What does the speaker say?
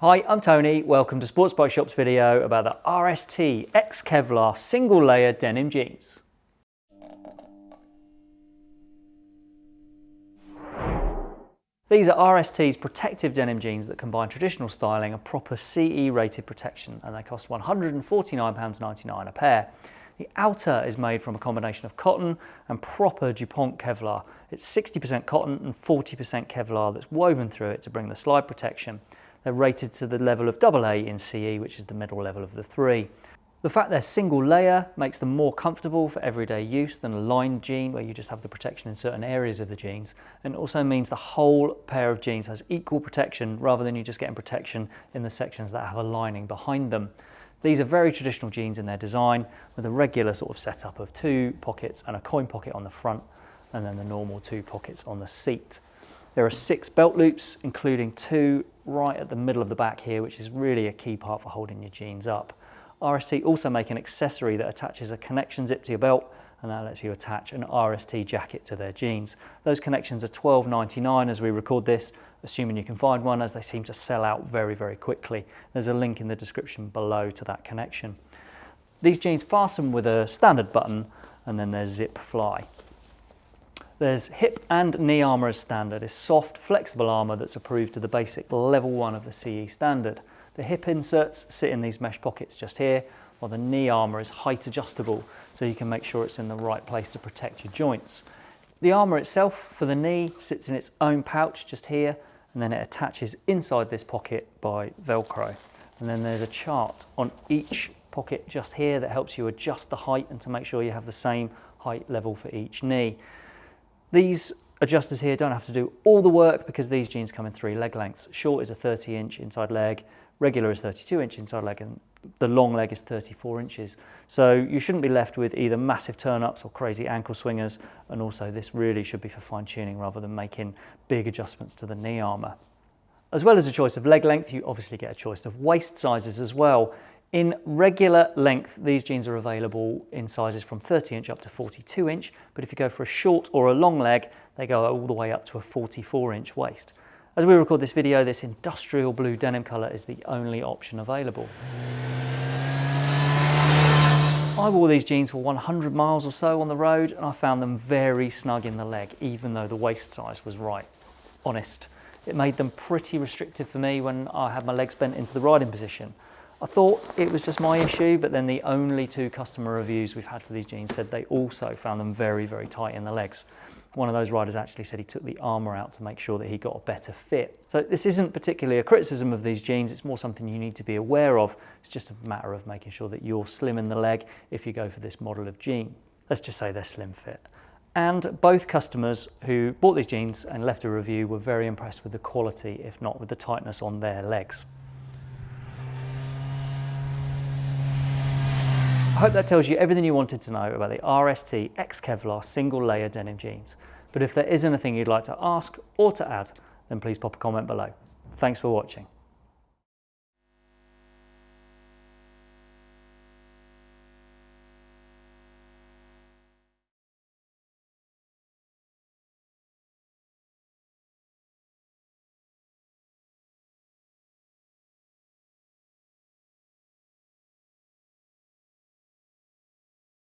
Hi, I'm Tony. Welcome to Sports Bike Shop's video about the RST X Kevlar single layer denim jeans. These are RST's protective denim jeans that combine traditional styling and proper CE rated protection and they cost £149.99 a pair. The outer is made from a combination of cotton and proper DuPont Kevlar. It's 60% cotton and 40% Kevlar that's woven through it to bring the slide protection. They're rated to the level of AA in CE, which is the middle level of the three. The fact they're single layer makes them more comfortable for everyday use than a lined jean where you just have the protection in certain areas of the jeans and also means the whole pair of jeans has equal protection rather than you just getting protection in the sections that have a lining behind them. These are very traditional jeans in their design with a regular sort of setup of two pockets and a coin pocket on the front and then the normal two pockets on the seat. There are six belt loops, including two right at the middle of the back here, which is really a key part for holding your jeans up. RST also make an accessory that attaches a connection zip to your belt and that lets you attach an RST jacket to their jeans. Those connections are $12.99 as we record this, assuming you can find one as they seem to sell out very, very quickly. There's a link in the description below to that connection. These jeans fasten with a standard button and then there's zip fly. There's hip and knee armour as standard, is soft, flexible armour that's approved to the basic level one of the CE standard. The hip inserts sit in these mesh pockets just here, while the knee armour is height adjustable, so you can make sure it's in the right place to protect your joints. The armour itself for the knee sits in its own pouch just here, and then it attaches inside this pocket by Velcro. And then there's a chart on each pocket just here that helps you adjust the height and to make sure you have the same height level for each knee. These adjusters here don't have to do all the work because these jeans come in three leg lengths. Short is a 30 inch inside leg, regular is 32 inch inside leg and the long leg is 34 inches. So you shouldn't be left with either massive turn-ups or crazy ankle swingers and also this really should be for fine tuning rather than making big adjustments to the knee armour. As well as a choice of leg length, you obviously get a choice of waist sizes as well. In regular length, these jeans are available in sizes from 30 inch up to 42 inch, but if you go for a short or a long leg, they go all the way up to a 44 inch waist. As we record this video, this industrial blue denim colour is the only option available. I wore these jeans for 100 miles or so on the road and I found them very snug in the leg, even though the waist size was right. Honest. It made them pretty restrictive for me when I had my legs bent into the riding position. I thought it was just my issue, but then the only two customer reviews we've had for these jeans said they also found them very, very tight in the legs. One of those riders actually said he took the armour out to make sure that he got a better fit. So this isn't particularly a criticism of these jeans, it's more something you need to be aware of. It's just a matter of making sure that you're slim in the leg if you go for this model of jean. Let's just say they're slim fit. And both customers who bought these jeans and left a review were very impressed with the quality, if not with the tightness on their legs. I hope that tells you everything you wanted to know about the RST X Kevlar single layer denim jeans. But if there is anything you'd like to ask or to add, then please pop a comment below. Thanks for watching.